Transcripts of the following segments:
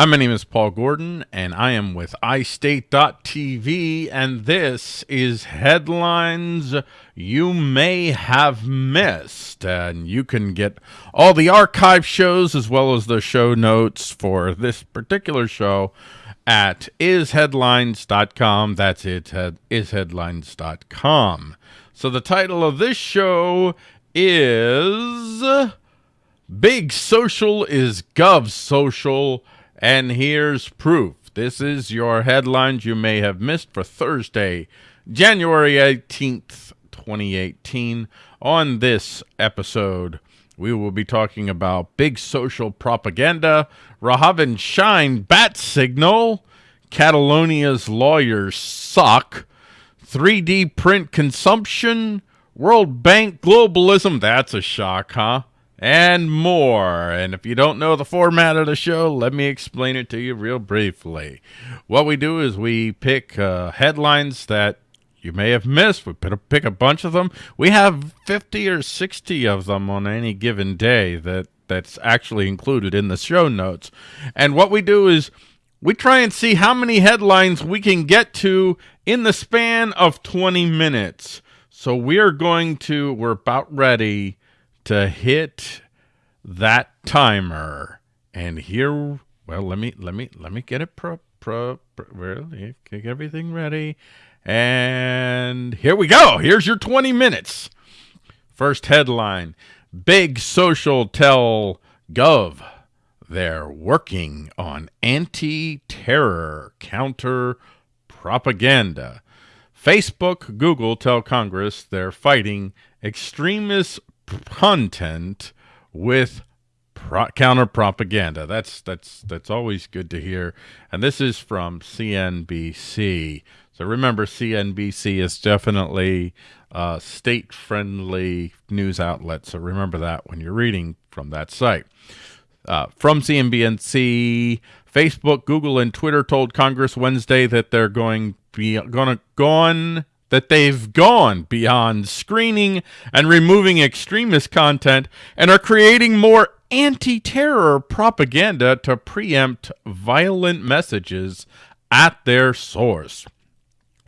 Hi, my name is Paul Gordon, and I am with iState.tv, and this is headlines you may have missed. And you can get all the archive shows as well as the show notes for this particular show at isheadlines.com. That's it, isheadlines.com. So the title of this show is Big Social is Gov Social and here's proof. This is your headlines you may have missed for Thursday, January 18th, 2018. On this episode, we will be talking about big social propaganda, Rahaven Shine bat signal, Catalonia's lawyers suck, 3D print consumption, World Bank globalism, that's a shock, huh? And more. And if you don't know the format of the show, let me explain it to you real briefly. What we do is we pick uh, headlines that you may have missed. We pick a bunch of them. We have 50 or 60 of them on any given day that that's actually included in the show notes. And what we do is we try and see how many headlines we can get to in the span of 20 minutes. So we're going to, we're about ready to hit that timer. And here, well, let me let me let me get it pro pro, pro really get everything ready. And here we go. Here's your 20 minutes. First headline: Big social tell Gov they're working on anti-terror counter propaganda. Facebook, Google tell Congress they're fighting extremist content with pro counter propaganda. That's that's that's always good to hear. And this is from CNBC. So remember, CNBC is definitely a state-friendly news outlet. So remember that when you're reading from that site. Uh, from CNBC, Facebook, Google, and Twitter told Congress Wednesday that they're going be to gone that they've gone beyond screening and removing extremist content and are creating more anti-terror propaganda to preempt violent messages at their source.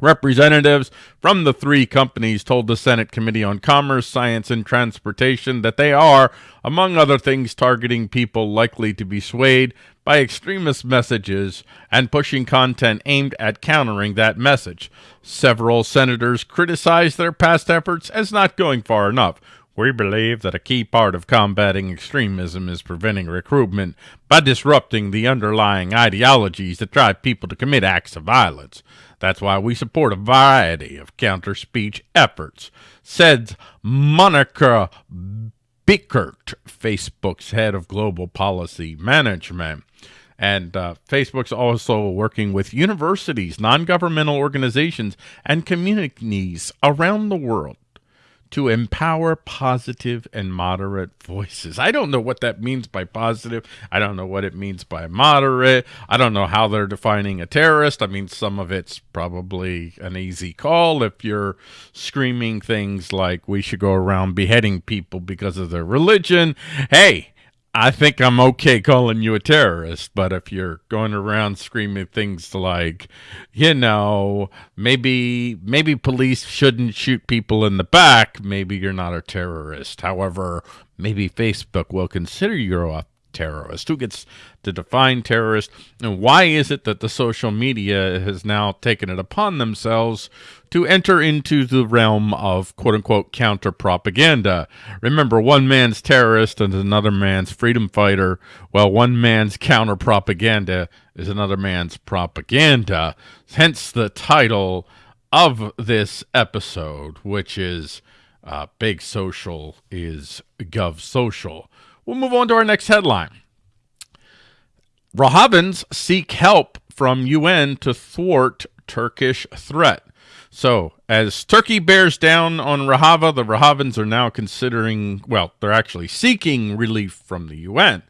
Representatives from the three companies told the Senate Committee on Commerce, Science, and Transportation that they are, among other things, targeting people likely to be swayed by extremist messages and pushing content aimed at countering that message. Several senators criticized their past efforts as not going far enough. We believe that a key part of combating extremism is preventing recruitment by disrupting the underlying ideologies that drive people to commit acts of violence. That's why we support a variety of counter-speech efforts, said Monika Bickert, Facebook's head of global policy management. And uh, Facebook's also working with universities, non-governmental organizations, and communities around the world to empower positive and moderate voices. I don't know what that means by positive. I don't know what it means by moderate. I don't know how they're defining a terrorist. I mean, some of it's probably an easy call if you're screaming things like we should go around beheading people because of their religion. Hey, I think I'm okay calling you a terrorist, but if you're going around screaming things like, you know, maybe maybe police shouldn't shoot people in the back, maybe you're not a terrorist. However, maybe Facebook will consider you a terrorist? Who gets to define terrorist? And why is it that the social media has now taken it upon themselves to enter into the realm of quote-unquote counter-propaganda? Remember, one man's terrorist and another man's freedom fighter. Well, one man's counter-propaganda is another man's propaganda. Hence the title of this episode, which is uh, Big Social is Gov Social. We'll move on to our next headline. Rohavins seek help from UN to thwart Turkish threat. So, as Turkey bears down on Rojava, the Rohavins are now considering, well, they're actually seeking relief from the UN.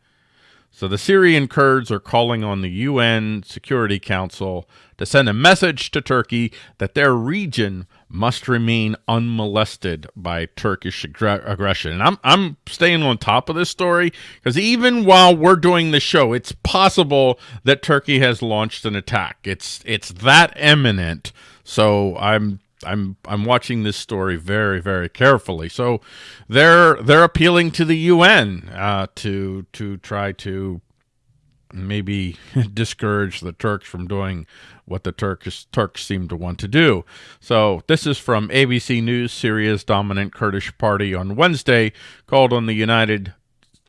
So the Syrian Kurds are calling on the UN Security Council to send a message to Turkey that their region must remain unmolested by Turkish aggression. And I'm I'm staying on top of this story because even while we're doing the show, it's possible that Turkey has launched an attack. It's it's that imminent. So I'm I'm I'm watching this story very very carefully. So they're they're appealing to the UN uh, to to try to maybe discourage the Turks from doing what the Turkish Turks seem to want to do. So this is from ABC News. Syria's dominant Kurdish party on Wednesday called on the United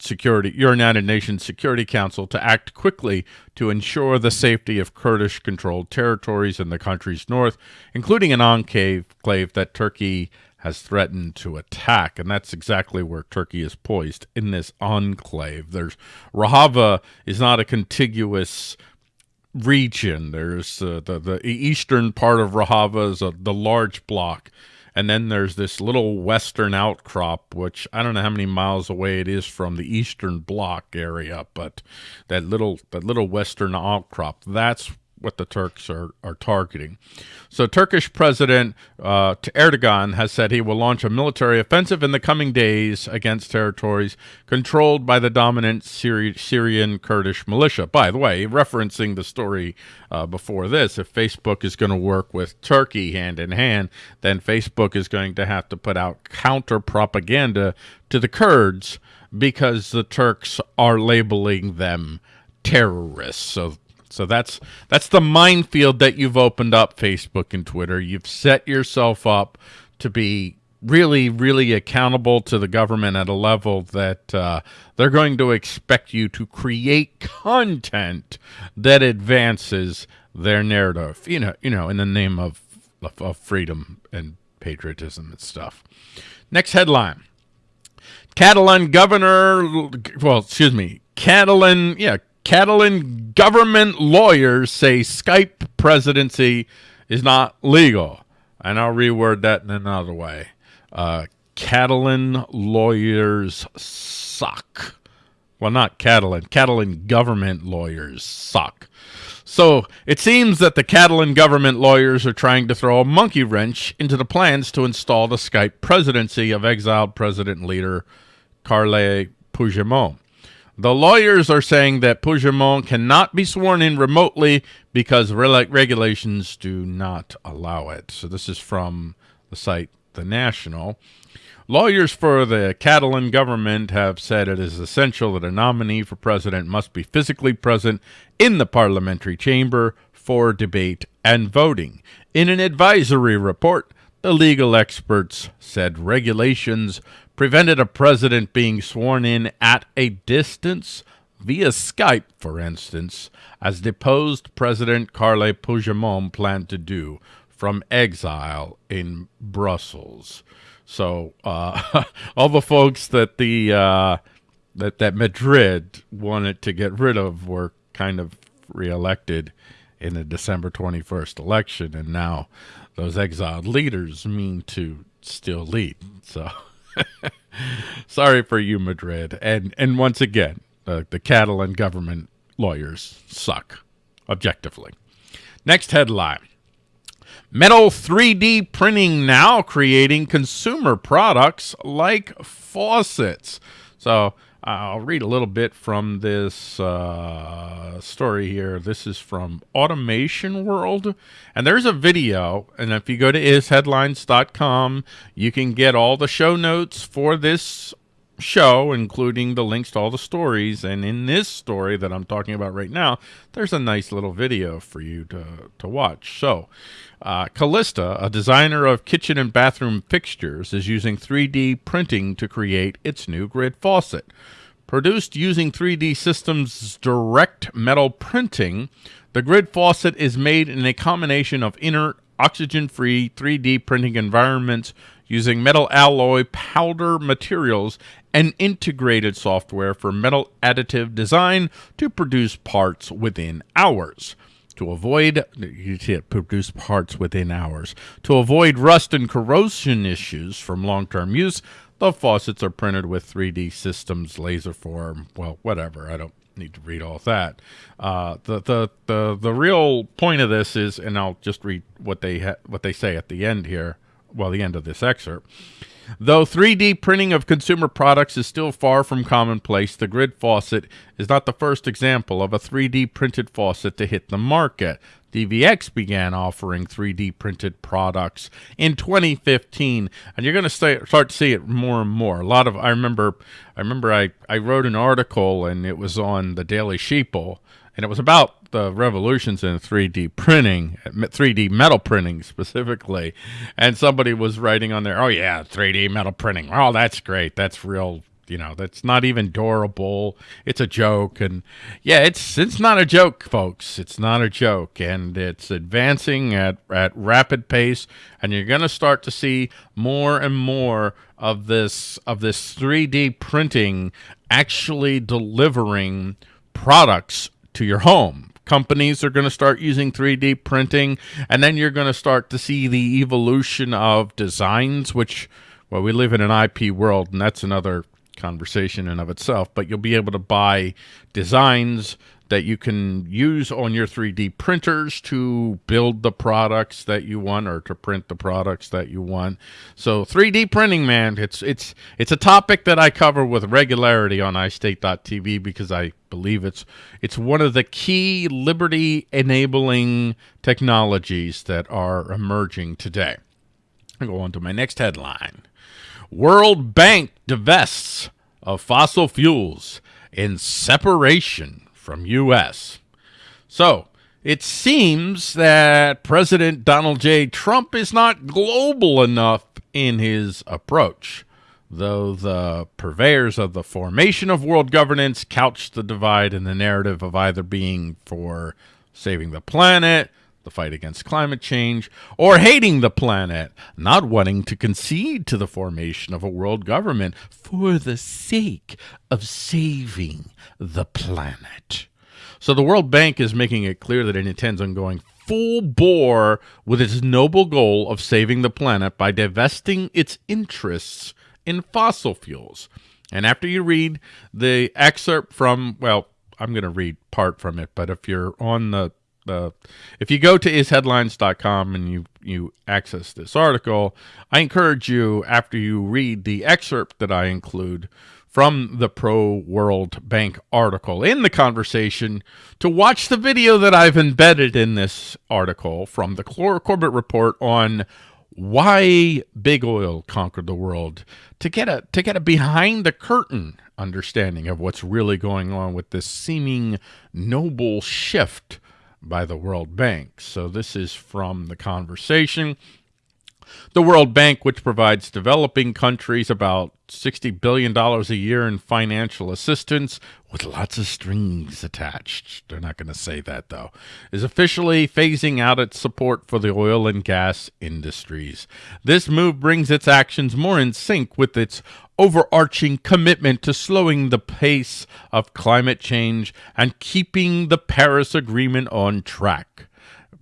Security your United Nations Security Council to act quickly to ensure the safety of Kurdish-controlled territories in the country's north, including an enclave that Turkey has threatened to attack, and that's exactly where Turkey is poised in this enclave. There's Rojava is not a contiguous region. There's uh, the the eastern part of Rojava is a, the large block, and then there's this little western outcrop, which I don't know how many miles away it is from the eastern block area, but that little that little western outcrop that's what the Turks are, are targeting. So Turkish President uh, Erdogan has said he will launch a military offensive in the coming days against territories controlled by the dominant Syri Syrian Kurdish militia. By the way, referencing the story uh, before this, if Facebook is going to work with Turkey hand in hand, then Facebook is going to have to put out counter propaganda to the Kurds because the Turks are labeling them terrorists. So so that's that's the minefield that you've opened up, Facebook and Twitter. You've set yourself up to be really, really accountable to the government at a level that uh, they're going to expect you to create content that advances their narrative. You know, you know, in the name of of, of freedom and patriotism and stuff. Next headline. Catalan governor, well, excuse me, Catalan, yeah, Catalan government lawyers say Skype presidency is not legal. And I'll reword that in another way. Uh, Catalan lawyers suck. Well, not Catalan. Catalan government lawyers suck. So it seems that the Catalan government lawyers are trying to throw a monkey wrench into the plans to install the Skype presidency of exiled president leader Carles Puigdemont. The lawyers are saying that Puigdemont cannot be sworn in remotely because regulations do not allow it. So this is from the site The National. Lawyers for the Catalan government have said it is essential that a nominee for president must be physically present in the parliamentary chamber for debate and voting. In an advisory report, the legal experts said regulations prevented a president being sworn in at a distance via Skype, for instance, as deposed President Carles Puigdemont planned to do from exile in Brussels. So uh, all the folks that the uh, that that Madrid wanted to get rid of were kind of reelected in the December 21st election, and now those exiled leaders mean to still lead. So. Sorry for you, Madrid. And and once again, uh, the Catalan government lawyers suck, objectively. Next headline. Metal 3D printing now creating consumer products like faucets. So I'll read a little bit from this uh, story here. This is from Automation World. And there's a video. And if you go to isheadlines.com, you can get all the show notes for this show, including the links to all the stories. And in this story that I'm talking about right now, there's a nice little video for you to, to watch. So uh, Kallista, a designer of kitchen and bathroom fixtures, is using 3D printing to create its new grid faucet. Produced using 3D Systems direct metal printing, the grid faucet is made in a combination of inert, oxygen-free 3D printing environments using metal alloy powder materials and integrated software for metal additive design to produce parts within hours to avoid you see it produce parts within hours to avoid rust and corrosion issues from long-term use the faucets are printed with 3d systems LaserForm well whatever i don't need to read all that. Uh, the, the the the real point of this is, and I'll just read what they what they say at the end here. Well, the end of this excerpt. Though 3D printing of consumer products is still far from commonplace, the grid faucet is not the first example of a 3D printed faucet to hit the market. DXV began offering 3D printed products in 2015, and you're going to start to see it more and more. A lot of I remember, I remember I I wrote an article and it was on the Daily Sheeple, and it was about the revolutions in 3D printing, 3D metal printing specifically, and somebody was writing on there, oh yeah, 3D metal printing. Oh, that's great. That's real you know that's not even durable. It's a joke. And yeah it's it's not a joke folks. It's not a joke. And it's advancing at at rapid pace. And you're going to start to see more and more of this of this 3D printing actually delivering products to your home companies are going to start using 3D printing and then you're going to start to see the evolution of designs which well we live in an IP world and that's another conversation in of itself, but you'll be able to buy designs that you can use on your 3D printers to build the products that you want or to print the products that you want. So 3D printing, man, it's it's it's a topic that I cover with regularity on iState.tv because I believe it's it's one of the key liberty enabling technologies that are emerging today. I go on to my next headline. World Bank divests of fossil fuels in separation from U.S. So it seems that President Donald J. Trump is not global enough in his approach, though the purveyors of the formation of world governance couch the divide in the narrative of either being for saving the planet, the fight against climate change, or hating the planet, not wanting to concede to the formation of a world government for the sake of saving the planet. So the World Bank is making it clear that it intends on going full bore with its noble goal of saving the planet by divesting its interests in fossil fuels. And after you read the excerpt from, well, I'm going to read part from it, but if you're on the if you go to isheadlines.com and you you access this article, I encourage you after you read the excerpt that I include from the Pro World Bank article in the conversation to watch the video that I've embedded in this article from the Corbett Report on why big oil conquered the world to get a to get a behind the curtain understanding of what's really going on with this seeming noble shift by the World Bank. So this is from the conversation. The World Bank, which provides developing countries about $60 billion a year in financial assistance with lots of strings attached. They're not going to say that, though. Is officially phasing out its support for the oil and gas industries. This move brings its actions more in sync with its overarching commitment to slowing the pace of climate change and keeping the Paris Agreement on track.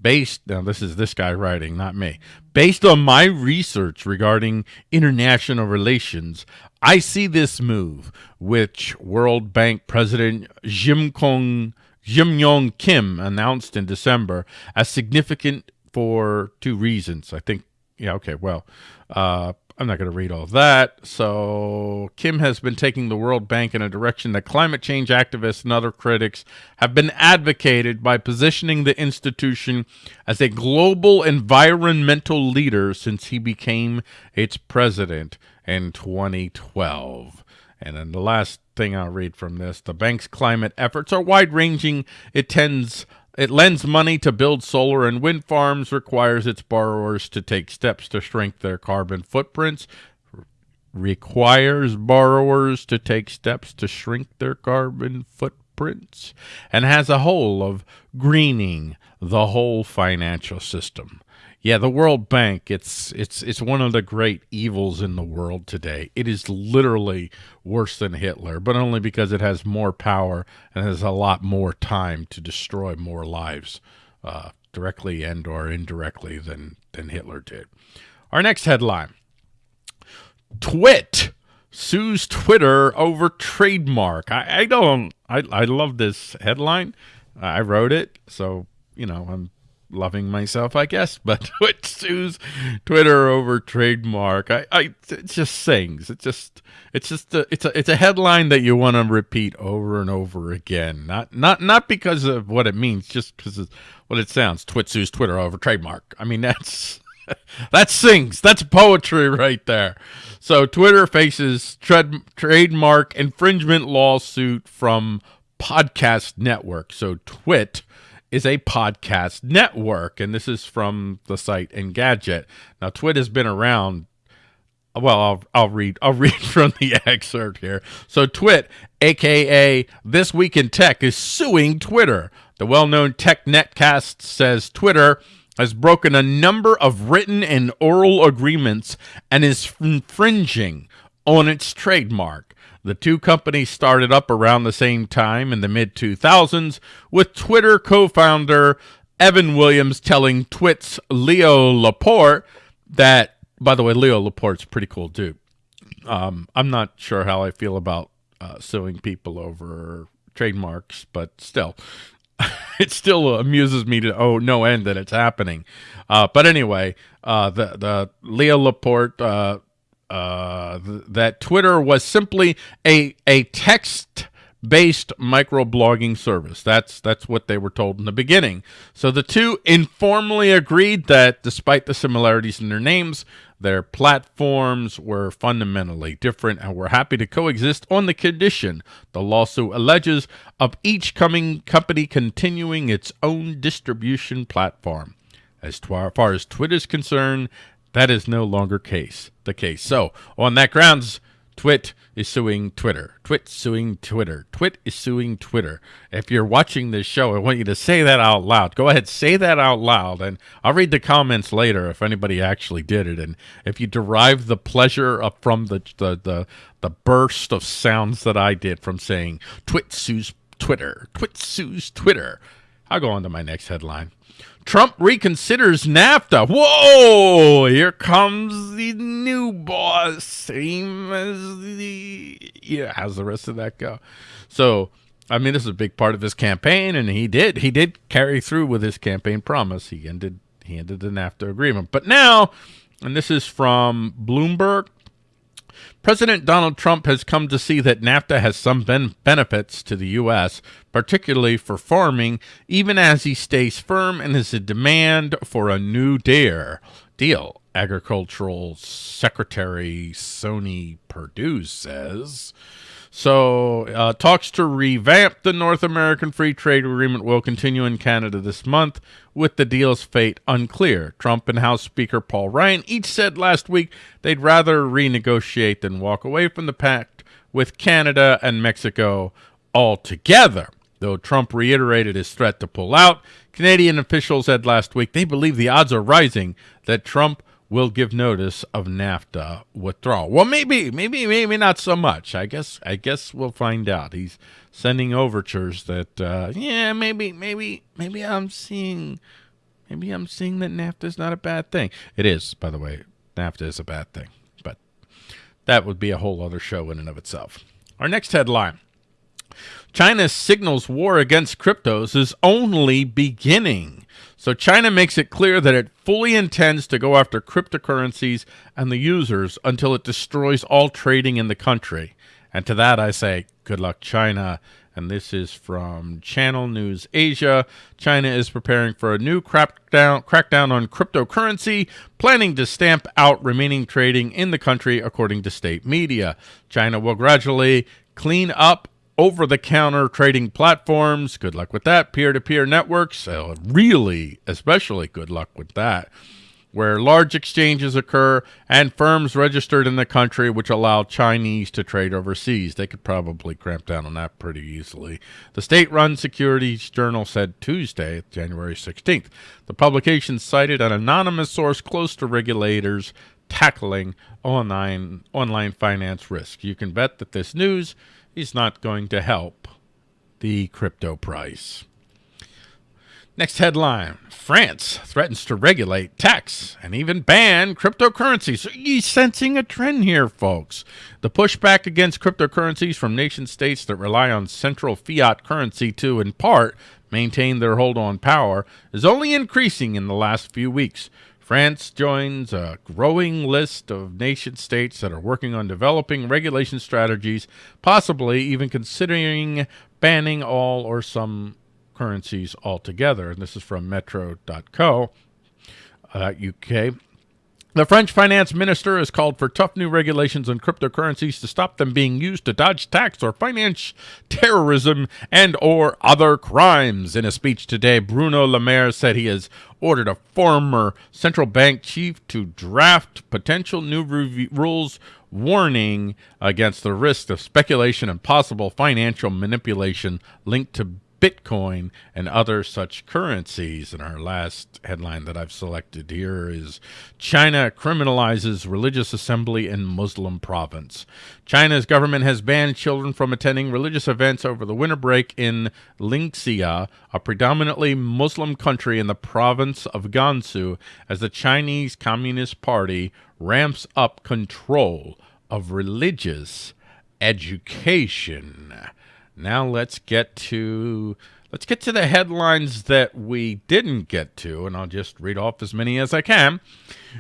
Based, now this is this guy writing, not me. Based on my research regarding international relations, I see this move, which World Bank President Jim Kong Jim Yong Kim announced in December, as significant for two reasons. I think, yeah, okay, well, uh, I'm not going to read all that. So, Kim has been taking the World Bank in a direction that climate change activists and other critics have been advocated by positioning the institution as a global environmental leader since he became its president in 2012. And then the last thing I'll read from this the bank's climate efforts are wide ranging. It tends it lends money to build solar and wind farms, requires its borrowers to take steps to shrink their carbon footprints, requires borrowers to take steps to shrink their carbon footprints, and has a whole of greening the whole financial system. Yeah, the World Bank, it's it's it's one of the great evils in the world today. It is literally worse than Hitler, but only because it has more power and has a lot more time to destroy more lives uh, directly and or indirectly than than Hitler did. Our next headline. Twit sues Twitter over trademark. I, I don't I I love this headline. I wrote it, so you know I'm loving myself, I guess. But Twit sues Twitter over trademark. I, I it just sings. It just it's just a, it's a it's a headline that you want to repeat over and over again. Not not not because of what it means, just because of what it sounds. Twit sues Twitter over trademark. I mean that's that sings. That's poetry right there. So Twitter faces trad- trademark infringement lawsuit from Podcast Network. So Twit is a podcast network, and this is from the site Engadget. Now, Twit has been around. Well, I'll I'll read I'll read from the excerpt here. So, Twit, aka This Week in Tech, is suing Twitter. The well-known Tech Netcast says Twitter has broken a number of written and oral agreements and is infringing on its trademark. The two companies started up around the same time in the mid 2000s, with Twitter co founder Evan Williams telling Twit's Leo Laporte that, by the way, Leo Laporte's pretty cool dude. Um, I'm not sure how I feel about uh, suing people over trademarks, but still, it still amuses me to oh no end that it's happening. Uh, but anyway, uh, the the Leo Laporte uh, th that Twitter was simply a a text based microblogging service. That's that's what they were told in the beginning. So the two informally agreed that despite the similarities in their names, their platforms were fundamentally different and were happy to coexist on the condition, the lawsuit alleges, of each coming company continuing its own distribution platform. As far as Twitter is concerned, that is no longer case the case. So on that grounds, Twit is suing Twitter. Twit suing Twitter. Twit is suing Twitter. If you're watching this show, I want you to say that out loud. Go ahead, say that out loud, and I'll read the comments later if anybody actually did it. And if you derive the pleasure from the the the, the burst of sounds that I did from saying Twit sues Twitter. Twit sues Twitter. I'll go on to my next headline. Trump reconsiders NAFTA. Whoa! Here comes the new boss. Same as the yeah. How's the rest of that go? So, I mean, this is a big part of his campaign, and he did he did carry through with his campaign promise. He ended he ended the NAFTA agreement, but now, and this is from Bloomberg. President Donald Trump has come to see that NAFTA has some ben benefits to the U.S., particularly for farming, even as he stays firm in his demand for a new deal. Deal, Agricultural Secretary Sonny Perdue says. So, uh, talks to revamp the North American Free Trade Agreement will continue in Canada this month, with the deal's fate unclear. Trump and House Speaker Paul Ryan each said last week they'd rather renegotiate than walk away from the pact with Canada and Mexico altogether. Though Trump reiterated his threat to pull out, Canadian officials said last week they believe the odds are rising that Trump will give notice of NAFTA withdrawal. Well, maybe, maybe, maybe not so much. I guess, I guess we'll find out. He's sending overtures that, uh, yeah, maybe, maybe, maybe I'm seeing, maybe I'm seeing that NAFTA is not a bad thing. It is, by the way. NAFTA is a bad thing, but that would be a whole other show in and of itself. Our next headline. China signals war against cryptos is only beginning. So China makes it clear that it fully intends to go after cryptocurrencies and the users until it destroys all trading in the country. And to that I say, good luck, China. And this is from Channel News Asia. China is preparing for a new crackdown, crackdown on cryptocurrency, planning to stamp out remaining trading in the country, according to state media. China will gradually clean up over the counter trading platforms. Good luck with that. Peer to peer networks. So really, especially good luck with that. Where large exchanges occur and firms registered in the country which allow Chinese to trade overseas. They could probably cramp down on that pretty easily. The state run Securities Journal said Tuesday, January 16th. The publication cited an anonymous source close to regulators tackling online online finance risk. You can bet that this news is not going to help the crypto price. Next headline France threatens to regulate, tax, and even ban cryptocurrencies. Are you sensing a trend here, folks? The pushback against cryptocurrencies from nation states that rely on central fiat currency to, in part, maintain their hold on power is only increasing in the last few weeks. France joins a growing list of nation states that are working on developing regulation strategies, possibly even considering banning all or some currencies altogether. And this is from metro.co, uh. The French finance minister has called for tough new regulations on cryptocurrencies to stop them being used to dodge tax or finance terrorism and or other crimes. In a speech today, Bruno Le Maire said he has ordered a former central bank chief to draft potential new rules warning against the risk of speculation and possible financial manipulation linked to Bitcoin and other such currencies. And our last headline that I've selected here is China criminalizes religious assembly in Muslim province. China's government has banned children from attending religious events over the winter break in Ningxia, a predominantly Muslim country in the province of Gansu, as the Chinese Communist Party ramps up control of religious education. Now let's get to let's get to the headlines that we didn't get to, and I'll just read off as many as I can.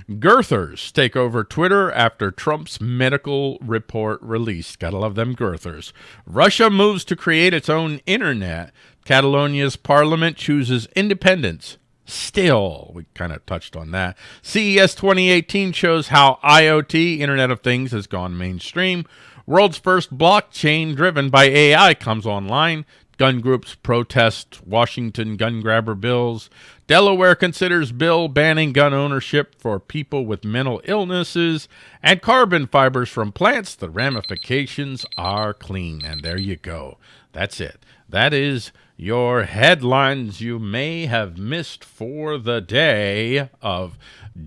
Girthers take over Twitter after Trump's medical report released. Gotta love them girthers. Russia moves to create its own internet. Catalonia's parliament chooses independence. Still, we kind of touched on that. CES 2018 shows how IoT, Internet of Things, has gone mainstream. World's first blockchain driven by AI comes online. Gun groups protest Washington gun grabber bills. Delaware considers bill banning gun ownership for people with mental illnesses. And carbon fibers from plants, the ramifications are clean. And there you go. That's it. That is your headlines you may have missed for the day of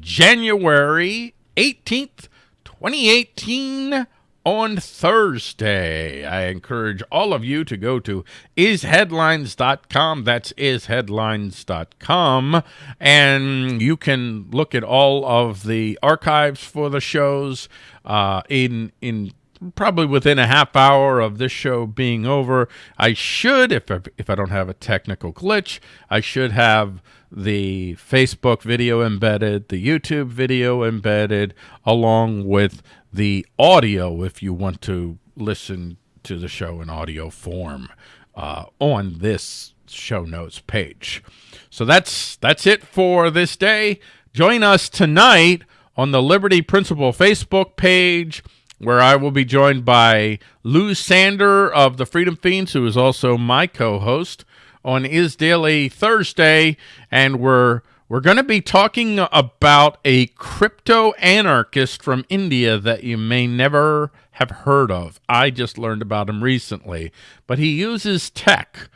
January 18th, 2018 on Thursday. I encourage all of you to go to isheadlines.com. That's isheadlines.com. And you can look at all of the archives for the shows uh, in in probably within a half hour of this show being over. I should, if if I don't have a technical glitch, I should have the Facebook video embedded, the YouTube video embedded, along with the audio if you want to listen to the show in audio form uh, on this show notes page. So that's that's it for this day. Join us tonight on the Liberty Principle Facebook page where I will be joined by Lou Sander of the Freedom Fiends, who is also my co-host on Is Daily Thursday, and we're we're going to be talking about a crypto anarchist from India that you may never have heard of. I just learned about him recently, but he uses tech.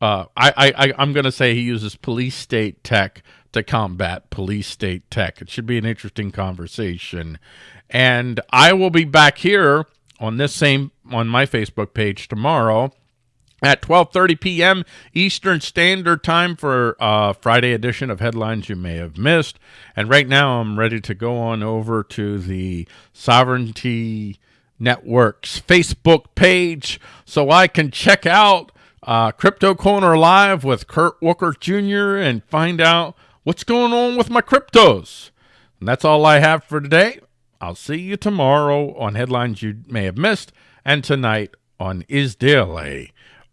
Uh, I, I, I'm going to say he uses police state tech to combat police state tech. It should be an interesting conversation. And I will be back here on this same, on my Facebook page tomorrow at 12:30 p.m. Eastern Standard Time for uh, Friday edition of Headlines You May Have Missed. And right now I'm ready to go on over to the Sovereignty Network's Facebook page so I can check out uh, Crypto Corner Live with Kurt Walker Jr. and find out what's going on with my cryptos. And that's all I have for today. I'll see you tomorrow on Headlines You May Have Missed and tonight on Is Daily.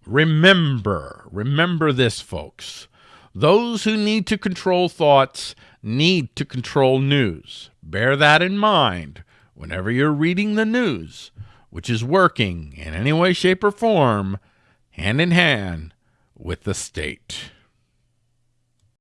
Remember, remember this, folks. Those who need to control thoughts need to control news. Bear that in mind whenever you're reading the news, which is working in any way, shape, or form, hand in hand with the state.